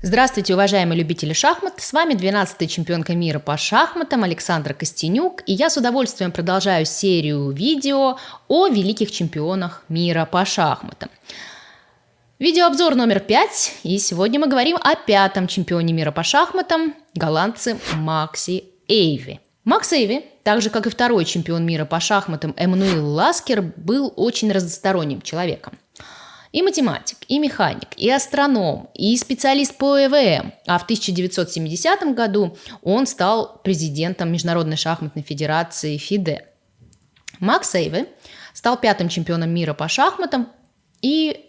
Здравствуйте, уважаемые любители шахмат! С вами 12-я чемпионка мира по шахматам Александра Костенюк, и я с удовольствием продолжаю серию видео о великих чемпионах мира по шахматам. Видеообзор номер 5, и сегодня мы говорим о пятом чемпионе мира по шахматам, голландце Макси Эйви. Макс Эйви, так же как и второй чемпион мира по шахматам Эммануил Ласкер, был очень разносторонним человеком – и математик, и механик, и астроном, и специалист по ЭВМ. А в 1970 году он стал президентом Международной шахматной федерации ФИДЕ. Макс Эйве стал пятым чемпионом мира по шахматам и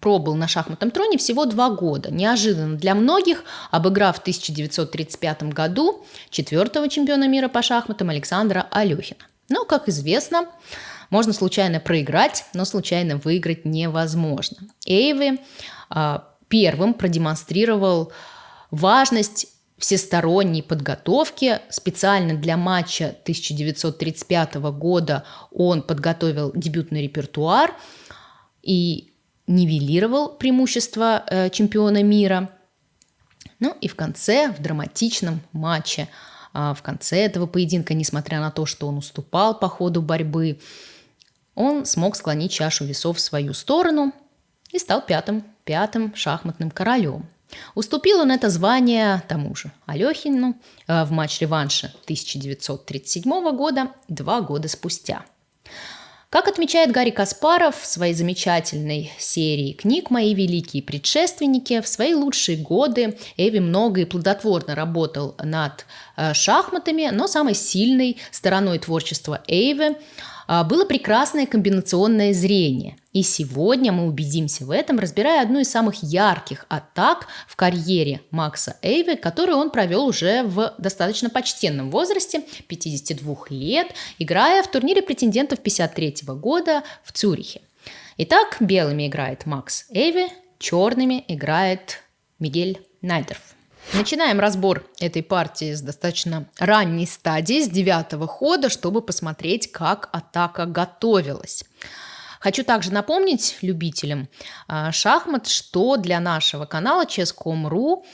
пробыл на шахматном троне всего два года. Неожиданно для многих, обыграв в 1935 году четвертого чемпиона мира по шахматам Александра Алехина. Но, как известно, можно случайно проиграть, но случайно выиграть невозможно. Эйви а, первым продемонстрировал важность всесторонней подготовки. Специально для матча 1935 года он подготовил дебютный репертуар и нивелировал преимущество э, чемпиона мира. Ну и в конце, в драматичном матче, э, в конце этого поединка, несмотря на то, что он уступал по ходу борьбы, он смог склонить чашу весов в свою сторону и стал пятым, пятым шахматным королем. Уступил он это звание тому же Алехину э, в матч-реванше 1937 года два года спустя. Как отмечает Гарри Каспаров в своей замечательной серии книг «Мои великие предшественники», в свои лучшие годы Эви много и плодотворно работал над шахматами, но самой сильной стороной творчества Эйвы а, было прекрасное комбинационное зрение. И сегодня мы убедимся в этом, разбирая одну из самых ярких атак в карьере Макса Эйве, которую он провел уже в достаточно почтенном возрасте, 52 лет, играя в турнире претендентов 53 года в Цюрихе. Итак, белыми играет Макс Эйве, черными играет Мигель Найдерф. Начинаем разбор этой партии с достаточно ранней стадии, с девятого хода, чтобы посмотреть, как атака готовилась. Хочу также напомнить любителям а, шахмат, что для нашего канала Chess.com.ru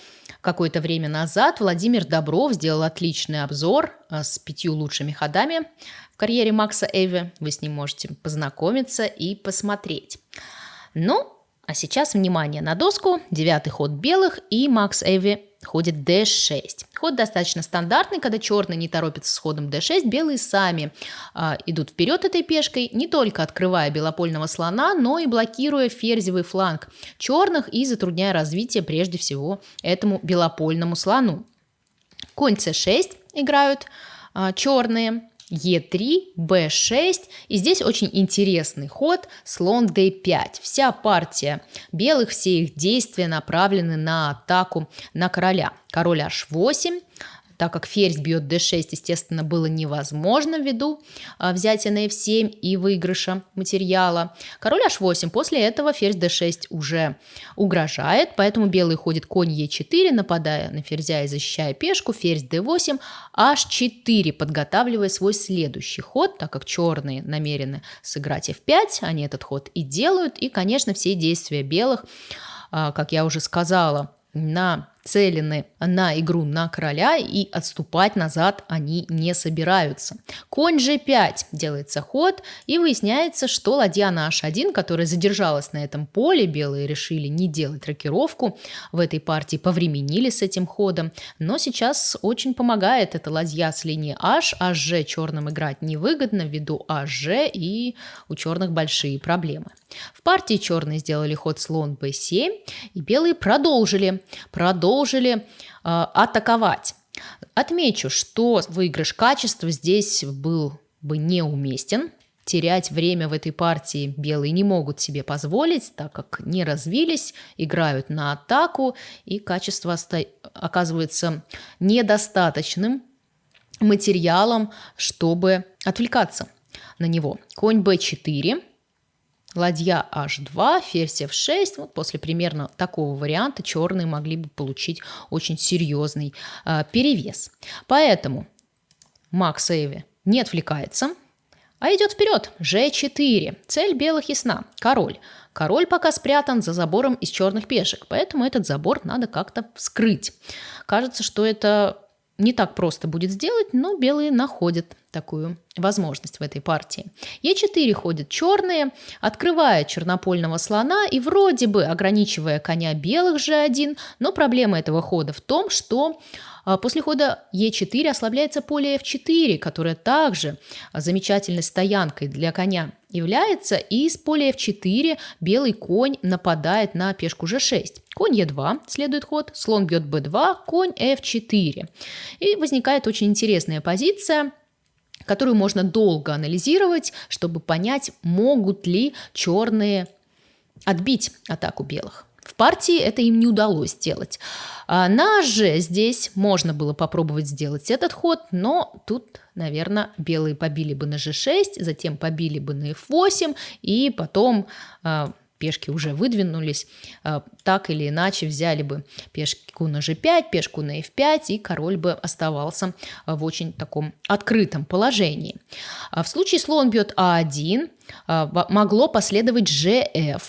какое-то время назад Владимир Добров сделал отличный обзор а, с пятью лучшими ходами в карьере Макса Эви. Вы с ним можете познакомиться и посмотреть. Ну, а сейчас внимание на доску, девятый ход белых и Макс Эви ходит d6. Ход достаточно стандартный, когда черные не торопятся с ходом d6, белые сами а, идут вперед этой пешкой, не только открывая белопольного слона, но и блокируя ферзевый фланг черных и затрудняя развитие прежде всего этому белопольному слону. Конь c6 играют а, черные. Е3, Б6. И здесь очень интересный ход слон D5. Вся партия белых, все их действия направлены на атаку на короля. Король H8, так как ферзь бьет d6, естественно, было невозможно ввиду а, взятия на f7 и выигрыша материала. Король h8, после этого ферзь d6 уже угрожает, поэтому белый ходит конь e4, нападая на ферзя и защищая пешку, ферзь d8, h4, подготавливая свой следующий ход, так как черные намерены сыграть f5, они этот ход и делают, и, конечно, все действия белых, а, как я уже сказала, нацелены на игру на короля и отступать назад они не собираются. Конь g5 делается ход и выясняется, что ладья на h1, которая задержалась на этом поле, белые решили не делать рокировку в этой партии, повременили с этим ходом, но сейчас очень помогает эта ладья с линии h, hg черным играть невыгодно ввиду hg и у черных большие проблемы. В партии черные сделали ход слон b7, и белые продолжили, продолжили э, атаковать. Отмечу, что выигрыш качества здесь был бы неуместен. Терять время в этой партии белые не могут себе позволить, так как не развились, играют на атаку, и качество оказывается недостаточным материалом, чтобы отвлекаться на него. Конь b4 ладья h2, ферзь f6. Вот после примерно такого варианта черные могли бы получить очень серьезный э, перевес. Поэтому Макс Эйви не отвлекается, А идет вперед. G4. Цель белых ясна. Король. Король пока спрятан за забором из черных пешек, поэтому этот забор надо как-то вскрыть. Кажется, что это не так просто будет сделать, но белые находят такую возможность в этой партии. Е4 ходят черные, открывая чернопольного слона и вроде бы ограничивая коня белых G1, но проблема этого хода в том, что после хода Е4 ослабляется поле F4, которое также замечательной стоянкой для коня является, и с поля F4 белый конь нападает на пешку G6. Конь Е2, следует ход, слон бьет b2, конь f4. И возникает очень интересная позиция, которую можно долго анализировать, чтобы понять, могут ли черные отбить атаку белых. В партии это им не удалось сделать. А на же здесь можно было попробовать сделать этот ход, но тут, наверное, белые побили бы на g6, затем побили бы на f8, и потом а, пешки уже выдвинулись, а, так или иначе взяли бы пешку на g5, пешку на f5, и король бы оставался в очень таком открытом положении. В случае слон бьет а1, могло последовать gf,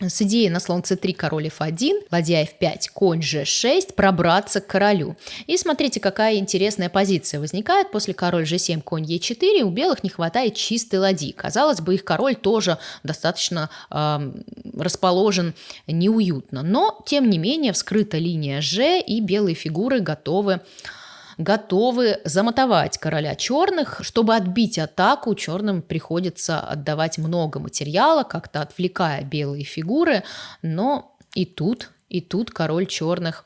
с идеей на слон c3, король f1, ладья f5, конь g6, пробраться к королю. И смотрите, какая интересная позиция возникает после король g7, конь e4. У белых не хватает чистой ладьи. Казалось бы, их король тоже достаточно э, расположен неуютно. Но, тем не менее, вскрыта линия g, и белые фигуры готовы готовы замотовать короля черных. Чтобы отбить атаку, черным приходится отдавать много материала, как-то отвлекая белые фигуры, но и тут, и тут король черных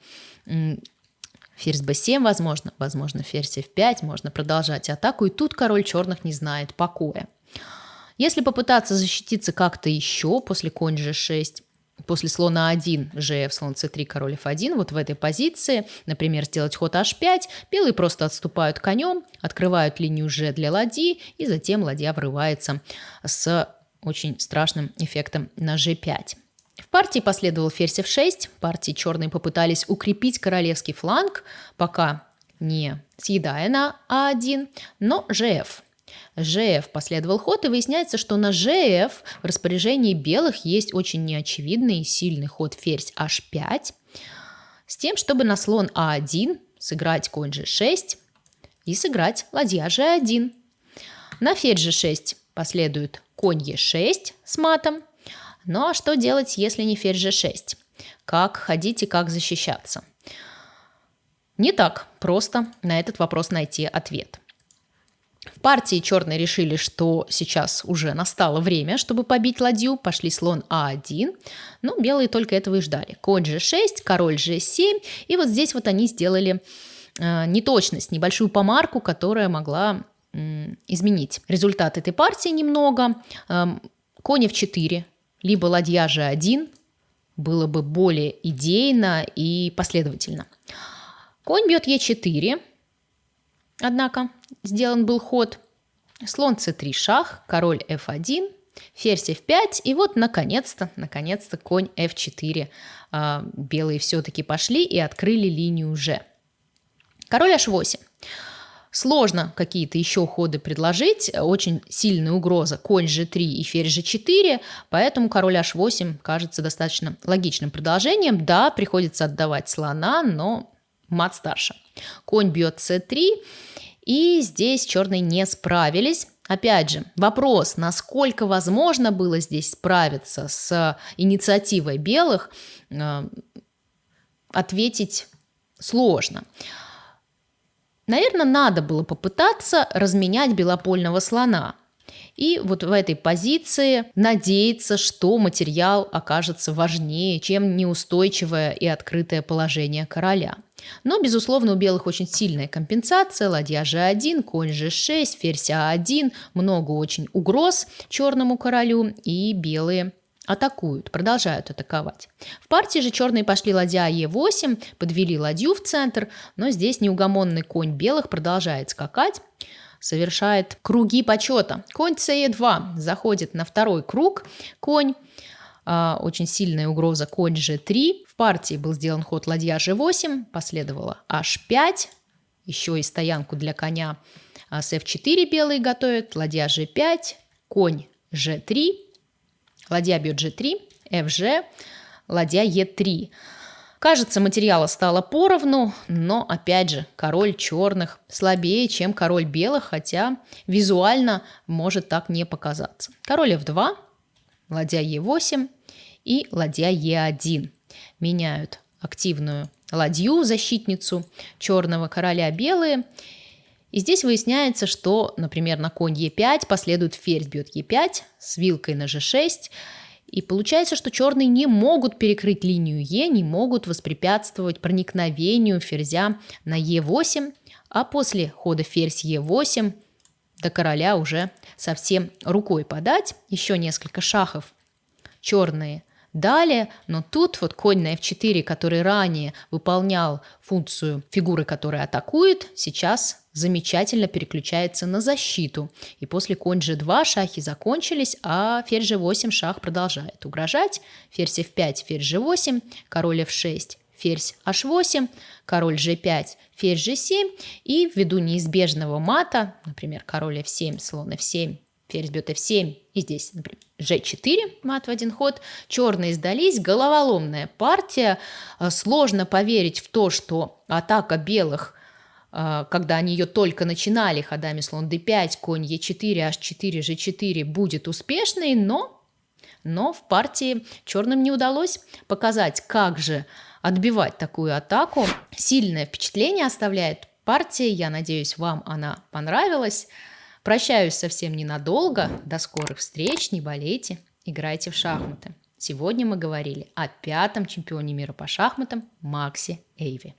Ферзь b7, возможно, возможно, ферзь f5, можно продолжать атаку, и тут король черных не знает покоя. Если попытаться защититься как-то еще после конь g6, после слона 1, gf, слон c3, король f1, вот в этой позиции, например, сделать ход h5, белые просто отступают конем, открывают линию g для ладьи, и затем ладья врывается с очень страшным эффектом на g5. В партии последовал ферзь f6, партии черные попытались укрепить королевский фланг, пока не съедая на а1, но gf – ЖФ последовал ход, и выясняется, что на ЖФ в распоряжении белых есть очень неочевидный и сильный ход ферзь h5, с тем, чтобы на слон а1 сыграть конь g6 и сыграть ладья g1. На ферзь g6 последует конь e6 с матом. Ну а что делать, если не ферзь g6? Как ходить и как защищаться? Не так просто на этот вопрос найти ответ. В партии черные решили, что сейчас уже настало время, чтобы побить ладью. Пошли слон А1. Ну, белые только этого и ждали. Конь G6, король G7. И вот здесь вот они сделали э, неточность, небольшую помарку, которая могла э, изменить результат этой партии немного. Э, конь F4, либо ладья G1 было бы более идейно и последовательно. Конь бьет Е4, однако сделан был ход. Слон c3 шах, король f1, ферзь f5, и вот наконец-то, наконец-то конь f4. А, белые все-таки пошли и открыли линию g. Король h8. Сложно какие-то еще ходы предложить, очень сильная угроза конь g3 и ферзь g4, поэтому король h8 кажется достаточно логичным продолжением. Да, приходится отдавать слона, но мат старше. Конь бьет c3, и здесь черные не справились. Опять же, вопрос, насколько возможно было здесь справиться с инициативой белых, э, ответить сложно. Наверное, надо было попытаться разменять белопольного слона. И вот в этой позиции надеяться, что материал окажется важнее, чем неустойчивое и открытое положение короля. Но, безусловно, у белых очень сильная компенсация. Ладья g1, конь g6, ферзь а1. Много очень угроз черному королю. И белые атакуют, продолжают атаковать. В партии же черные пошли ладья Е8, подвели ладью в центр, но здесь неугомонный конь белых продолжает скакать, совершает круги почета. Конь С2 заходит на второй круг, конь а, очень сильная угроза конь g3. В партии был сделан ход ладья g8, последовало h5, еще и стоянку для коня А с f4 белые готовят, ладья g5, конь g3, ладья бьет g3, fg, ладья e3. Кажется, материала стало поровну, но, опять же, король черных слабее, чем король белых, хотя визуально может так не показаться. Король f2, ладья e8 и ладья e1 меняют активную ладью, защитницу черного короля белые. И здесь выясняется, что, например, на конь e5 последует ферзь бьет e5 с вилкой на g6, и получается, что черные не могут перекрыть линию Е, не могут воспрепятствовать проникновению ферзя на Е8, а после хода ферзь Е8 до короля уже совсем рукой подать. Еще несколько шахов черные Далее, но тут вот конь на f4, который ранее выполнял функцию фигуры, которая атакует, сейчас замечательно переключается на защиту. И после конь g2 шахи закончились, а ферзь g8 шах продолжает угрожать. Ферзь f5, ферзь g8, король f6, ферзь h8, король g5, ферзь g7 и ввиду неизбежного мата, например, король f7, слон f7, ферзь бьет f7 и здесь, например, g4, мат в один ход. Черные сдались, головоломная партия. А, сложно поверить в то, что атака белых а, когда они ее только начинали ходами слон d5, конь e4, h4, g4 будет успешной, но, но в партии черным не удалось показать, как же отбивать такую атаку. Сильное впечатление оставляет партия, я надеюсь, вам она понравилась. Прощаюсь совсем ненадолго. До скорых встреч. Не болейте. Играйте в шахматы. Сегодня мы говорили о пятом чемпионе мира по шахматам Максе Эйви.